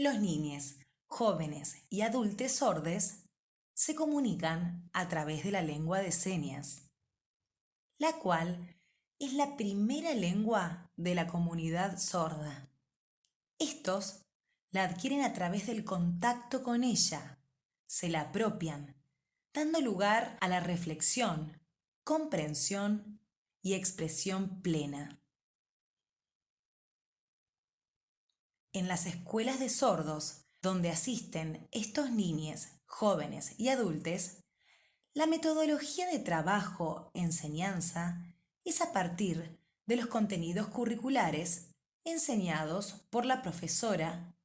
Los niños, jóvenes y adultos sordos se comunican a través de la lengua de señas, la cual es la primera lengua de la comunidad sorda. Estos la adquieren a través del contacto con ella, se la apropian, dando lugar a la reflexión, comprensión y expresión plena. En las escuelas de sordos, donde asisten estos niños, jóvenes y adultos, la metodología de trabajo, enseñanza, es a partir de los contenidos curriculares enseñados por la profesora,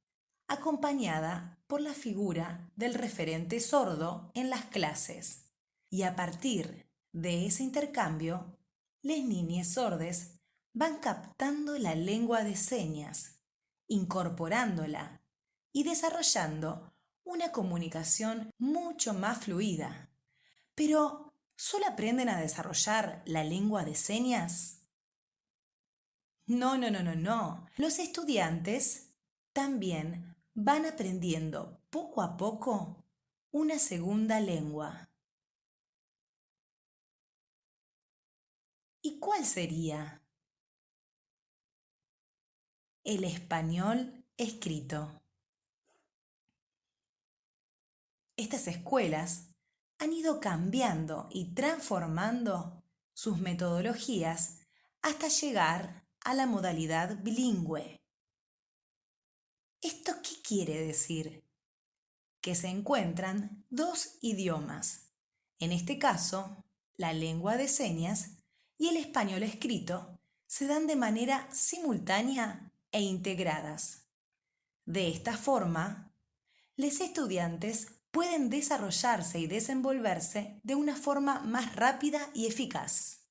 acompañada por la figura del referente sordo en las clases. Y a partir de ese intercambio, las niñas sordes van captando la lengua de señas, incorporándola y desarrollando una comunicación mucho más fluida. Pero, ¿solo aprenden a desarrollar la lengua de señas? No, no, no, no, no. Los estudiantes también van aprendiendo poco a poco una segunda lengua. ¿Y cuál sería? El español escrito. Estas escuelas han ido cambiando y transformando sus metodologías hasta llegar a la modalidad bilingüe. ¿Esto qué quiere decir? Que se encuentran dos idiomas, en este caso, la lengua de señas y el español escrito, se dan de manera simultánea e integradas. De esta forma, los estudiantes pueden desarrollarse y desenvolverse de una forma más rápida y eficaz.